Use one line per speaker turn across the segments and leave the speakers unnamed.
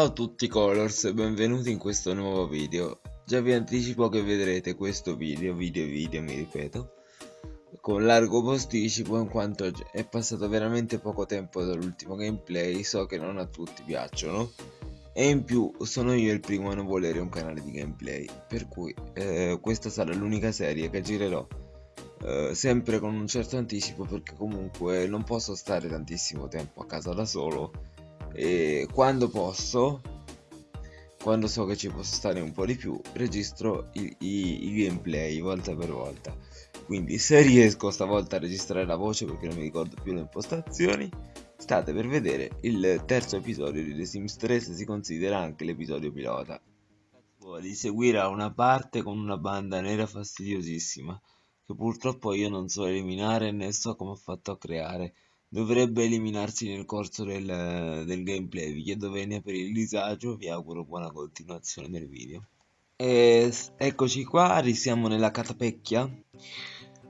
Ciao a tutti Colors benvenuti in questo nuovo video. Già vi anticipo che vedrete questo video, video video mi ripeto, con largo posticipo in quanto è passato veramente poco tempo dall'ultimo gameplay, so che non a tutti piacciono e in più sono io il primo a non volere un canale di gameplay, per cui eh, questa sarà l'unica serie che girerò eh, sempre con un certo anticipo perché comunque non posso stare tantissimo tempo a casa da solo e quando posso quando so che ci posso stare un po' di più registro i, i, i gameplay volta per volta. Quindi se riesco stavolta a registrare la voce perché non mi ricordo più le impostazioni state per vedere il terzo episodio di The Sims 3 se si considera anche l'episodio pilota. Di seguire a una parte con una banda nera fastidiosissima che purtroppo io non so eliminare né so come ho fatto a creare dovrebbe eliminarsi nel corso del, del gameplay. Vi chiedo venia per il disagio vi auguro buona continuazione del video. E eccoci qua risiamo nella catapecchia.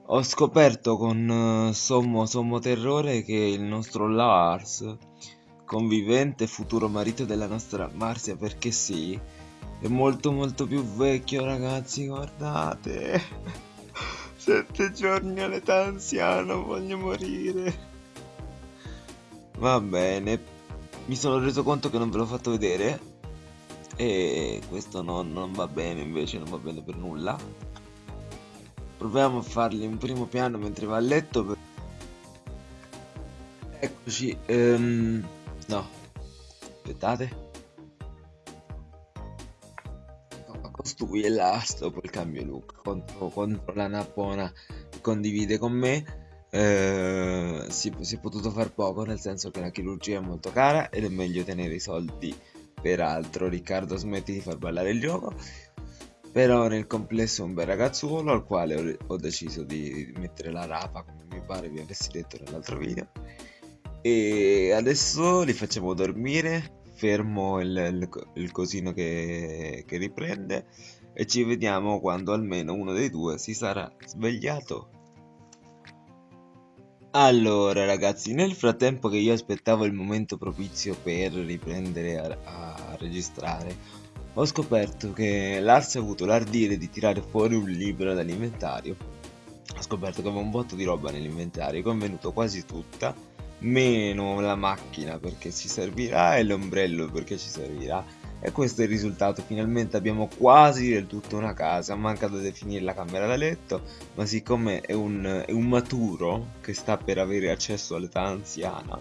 Ho scoperto con sommo sommo terrore che il nostro Lars convivente futuro marito della nostra Marcia perché sì è molto molto più vecchio ragazzi guardate. Sette giorni all'età anziana, voglio morire. Va bene, mi sono reso conto che non ve l'ho fatto vedere. E questo non, non va bene invece, non va bene per nulla. Proviamo a fargli un primo piano mentre va a letto. Per... Eccoci. Um, no, aspettate. costui e l'ast dopo il cambio look contro, contro la nappona che condivide con me eh, si, si, è potuto far poco nel senso che la chirurgia è molto cara ed è meglio tenere i soldi per altro. Riccardo smetti di far ballare il gioco. Però nel complesso è un bel ragazzuolo al quale ho, ho deciso di mettere la rapa come mi pare vi avessi detto nell'altro video. E adesso li facciamo dormire fermo il, il, il cosino che, che riprende e ci vediamo quando almeno uno dei due si sarà svegliato. Allora ragazzi, nel frattempo che io aspettavo il momento propizio per riprendere a, a registrare, ho scoperto che Lars ha avuto l'ardire di tirare fuori un libro dall'inventario. Ho scoperto che aveva un botto di roba nell'inventario, convenuto quasi tutta, meno la macchina perché ci servirà e l'ombrello perché ci servirà e questo è il risultato. Finalmente abbiamo quasi del tutto una casa. Manca da definire la camera da letto ma siccome è un, è un maturo che sta per avere accesso all'età anziana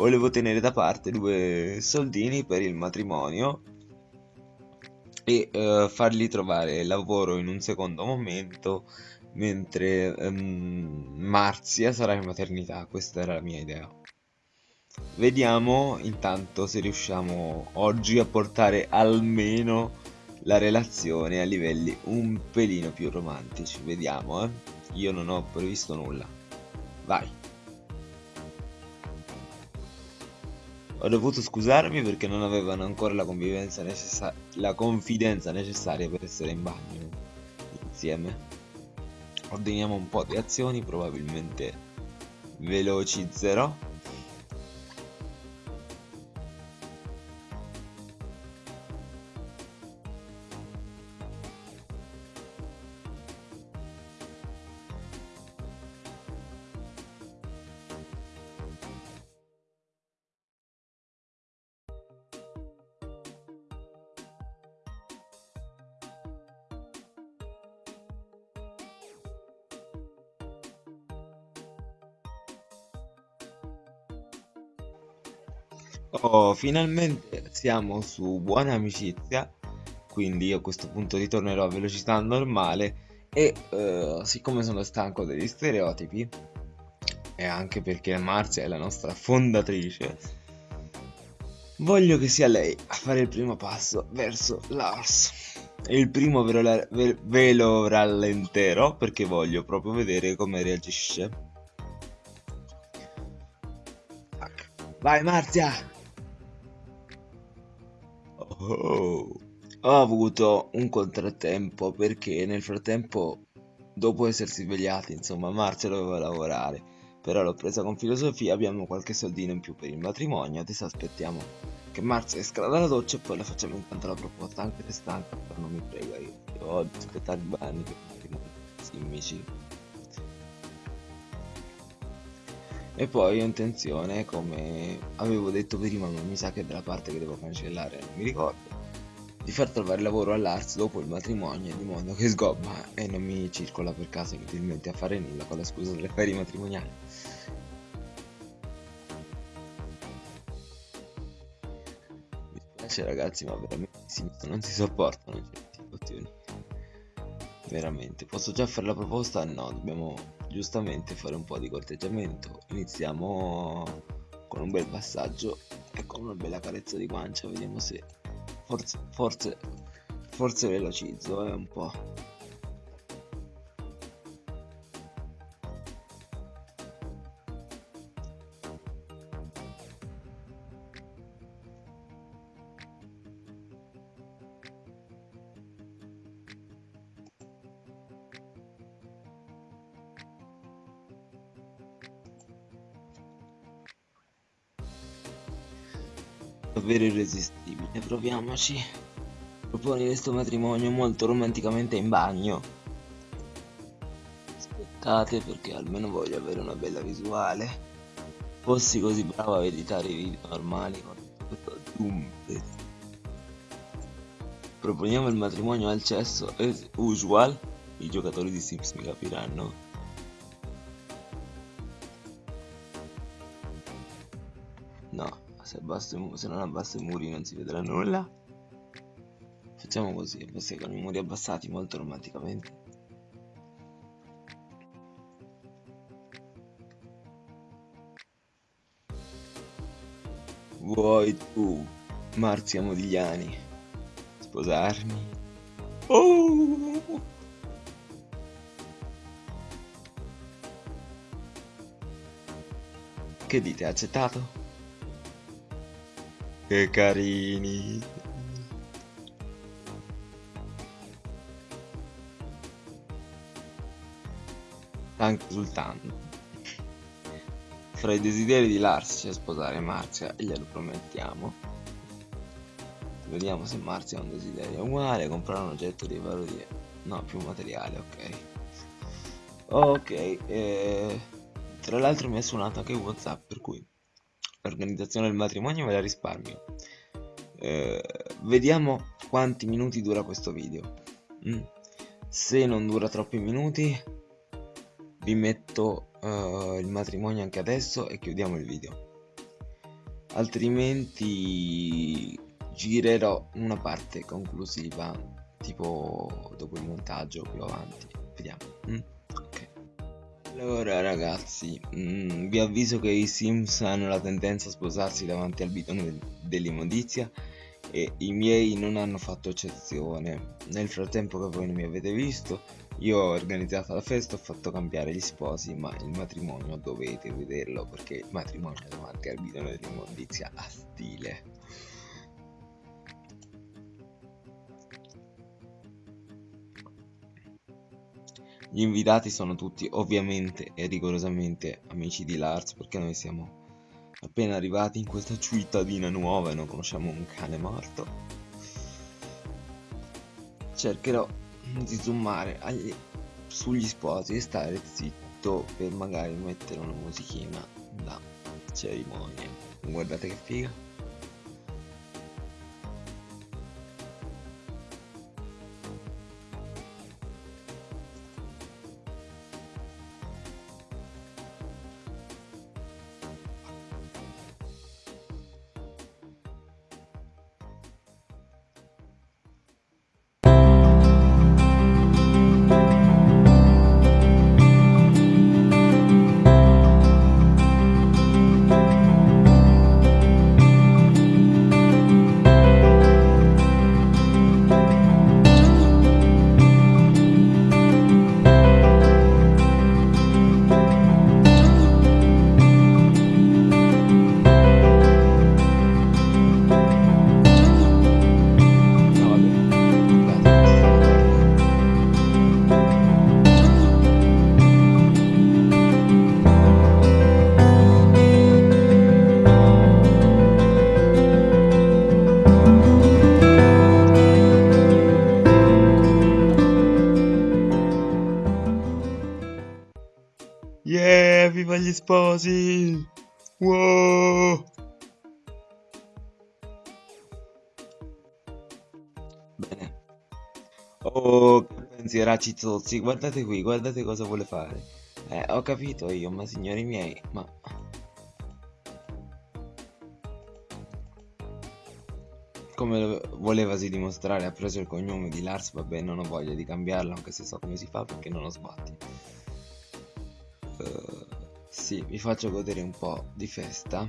volevo tenere da parte due soldini per il matrimonio e uh, fargli trovare lavoro in un secondo momento mentre um, Marzia sarà in maternità, questa era la mia idea. Vediamo intanto se riusciamo oggi a portare almeno la relazione a livelli un pelino più romantici. Vediamo, eh. Io non ho previsto nulla. Vai. Ho dovuto scusarmi perché non avevano ancora la, la confidenza necessaria per essere in bagno insieme ordiniamo un po' di azioni probabilmente velocizzerò Oh, finalmente siamo su buona amicizia, quindi io a questo punto ritornerò a velocità normale e uh, siccome sono stanco degli stereotipi e anche perché Marzia è la nostra fondatrice, voglio che sia lei a fare il primo passo verso Lars. Il primo ve lo, ve, ve lo rallenterò perché voglio proprio vedere come reagisce. Vai Marzia! Oh. Ho avuto un contrattempo perché nel frattempo, dopo essersi svegliati, insomma, Marzia doveva lavorare. però l'ho presa con filosofia, abbiamo qualche soldino in più per il matrimonio, adesso aspettiamo che Marzia esca dalla doccia e poi la facciamo intanto la proposta, anche se stanca, però non mi prega io, io ho aspettare i bagni il matrimonio, simmici. E poi ho intenzione, come avevo detto prima, ma mi sa che della parte che devo cancellare non mi ricordo, di far trovare lavoro all'Arts dopo il matrimonio di modo che sgobba e non mi circola per caso inutilmente a fare nulla con la scusa delle ferie matrimoniali. Mi spiace ragazzi ma veramente non si sopportano certe situazioni. Veramente, posso già fare la proposta? No, dobbiamo giustamente fare un po' di corteggiamento. Iniziamo con un bel passaggio e con una bella carezza di guancia, vediamo se forse, forse, forse velocizzo eh, un po'. Davvero irresistibile, proviamoci. Proponi questo matrimonio molto romanticamente in bagno. Aspettate perché almeno voglio avere una bella visuale. Fossi così bravo a editare i video normali con questo zoom. Proponiamo il matrimonio al cesso as usual. I giocatori di Sims mi capiranno. No, se, abbasso, se non abbasso i muri non si vedrà nulla facciamo così basta con i muri abbassati molto romanticamente vuoi tu Marzia Modigliani sposarmi oh! che dite accettato? Che carini. Stanco esultando. Fra i desideri di Lars c'è sposare Marzia e glielo promettiamo. Vediamo se Marzia ha un desiderio uguale, comprare un oggetto di valore No, più materiale, ok. Ok, eh... tra l'altro mi ha suonato anche Whatsapp, per cui l'organizzazione del matrimonio me la risparmio. Eh, vediamo quanti minuti dura questo video. Mm. se non dura troppi minuti vi metto uh, il matrimonio anche adesso e chiudiamo il video. Altrimenti girerò una parte conclusiva tipo dopo il montaggio più avanti. Vediamo. Mm? Allora ragazzi, mm, vi avviso che i Sims hanno la tendenza a sposarsi davanti al bidone dell'immondizia e i miei non hanno fatto eccezione. Nel frattempo che voi non mi avete visto, io ho organizzato la festa, ho fatto cambiare gli sposi, ma il matrimonio dovete vederlo perché il matrimonio davanti al bidone dell'immondizia ha stile. Gli invitati sono tutti ovviamente e rigorosamente amici di Lars perché noi siamo appena arrivati in questa cittadina nuova e non conosciamo un cane morto. Cercherò di zoomare agli, sugli sposi e stare zitto per magari mettere una musichina da cerimonia. Guardate che figa. Sposi! Wow! Bene. Oh, che pensieracci zozzi, guardate qui, guardate cosa vuole fare. Eh, ho capito io, ma signori miei, ma... Come volevasi dimostrare, ha preso il cognome di Lars, vabbè, non ho voglia di cambiarlo, anche se so come si fa perché non ho sbatti. Sì, vi faccio godere un po' di festa.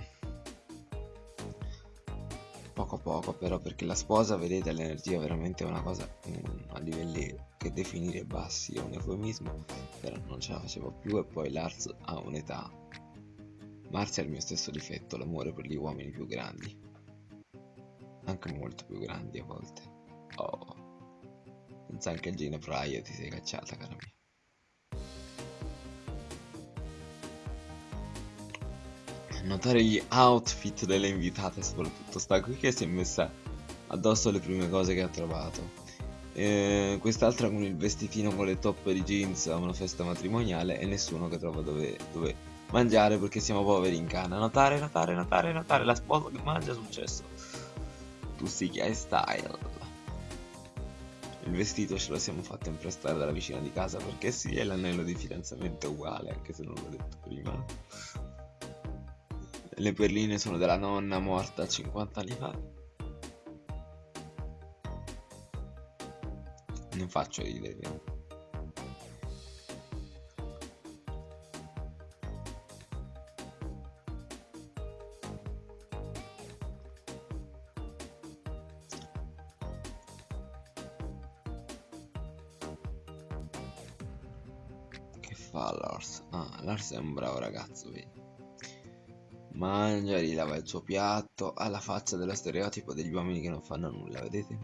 Poco poco però, perché la sposa, vedete, l'energia veramente è una cosa um, a livelli che definire bassi è un eufemismo, però non ce la facevo più e poi Lars ha un'età. Marzia ha il mio stesso difetto, l'amore per gli uomini più grandi anche molto più grandi a volte. Oh, pensa anche a Gina Fryer ti sei cacciata, cara mia. Notare gli outfit delle invitate, soprattutto sta qui che si è messa addosso le prime cose che ha trovato. Eh, quest'altra con il vestitino con le toppe di jeans a una festa matrimoniale e nessuno che trova dove, dove mangiare perché siamo poveri in canna. Notare, notare, notare, notare la sposa che mangia successo Tussichia style. Il vestito ce lo siamo fatto imprestare dalla vicina di casa perché sì, è l'anello di fidanzamento uguale, anche se non l'ho detto prima. Le perline sono della nonna morta 50 anni fa. Non faccio ridere. fa Lars? Ah, Lars è un bravo ragazzo, vedi. Mangia, rilava il suo piatto, ha la faccia dello stereotipo degli uomini che non fanno nulla, vedete?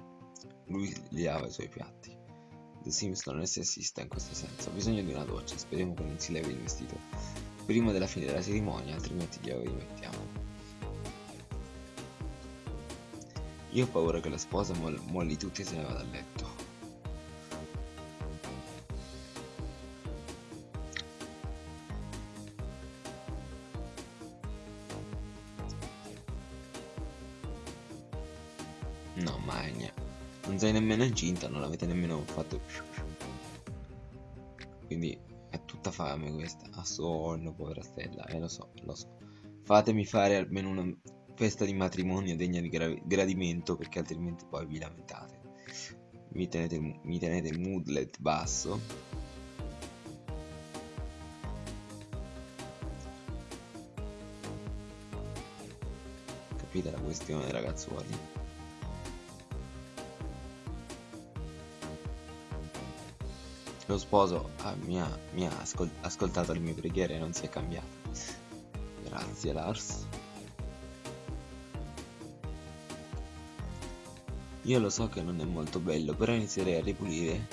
Lui gli lava i suoi piatti. The Sims non è sessista in questo senso, ha bisogno di una doccia, speriamo che non si levi il vestito prima della fine della cerimonia, altrimenti glielo rimettiamo. Io ho paura che la sposa molli tutti e se ne vada a letto. No, Magna. Non sei nemmeno incinta, non l'avete nemmeno fatto. Quindi è tutta fame questa. A sonno, povera stella. Eh, lo so, lo so. Fatemi fare almeno una festa di matrimonio degna di gra gradimento, perché altrimenti poi vi lamentate. Mi tenete, mi tenete il moodlet basso. Capite la questione, ragazzuoli? Lo sposo ah, mi, ha, mi ha ascol ascoltato le mie preghiere e non si è cambiato. Grazie Lars. Io lo so che non è molto bello, però inizierei a ripulire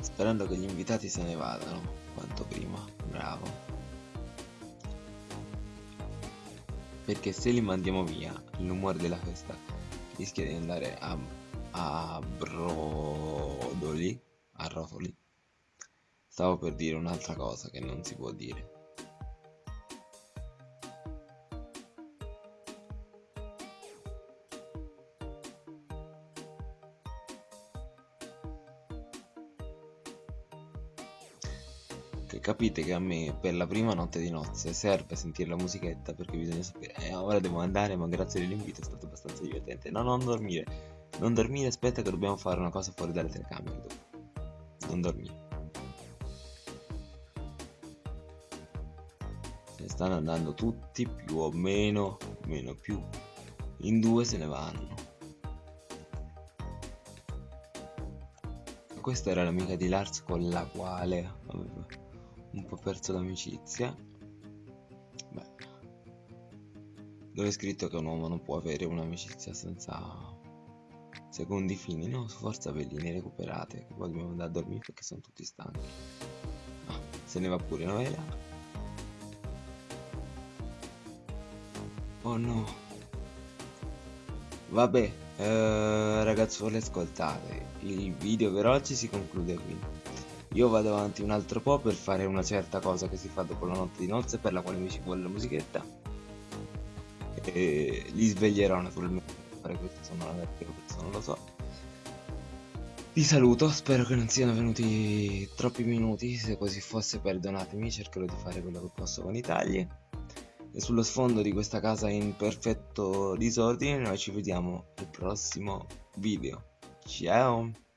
sperando che gli invitati se ne vadano quanto prima. Bravo. Perché se li mandiamo via, l'umore della festa rischia di andare a, a brodoli a rotoli. Stavo per dire un'altra cosa che non si può dire. Capite che a me per la prima notte di nozze serve sentire la musichetta perché bisogna sapere eh, ora devo andare ma grazie dell'invito è stato abbastanza divertente no non dormire non dormire aspetta che dobbiamo fare una cosa fuori dalle telecamere dopo non dormire. Se stanno andando tutti più o meno, meno più, in due se ne vanno. Questa era l'amica di Lars con la quale aveva un po' perso l'amicizia. Beh, dove è scritto che un uomo non può avere un'amicizia senza secondo i fini, no, forza velline recuperate, che poi dobbiamo andare a dormire perché sono tutti stanchi. Ah, se ne va pure Novela. Oh no. Vabbè, eh, ragazzuoli ascoltate, il video per oggi si conclude qui. io vado avanti un altro po' per fare una certa cosa che si fa dopo la notte di nozze per la quale mi ci vuole la musichetta e li sveglierò naturalmente questo non lo so. Vi saluto spero che non siano venuti troppi minuti se così fosse perdonatemi cercherò di fare quello che posso con i tagli. E sullo sfondo di questa casa in perfetto disordine noi ci vediamo al prossimo video. Ciao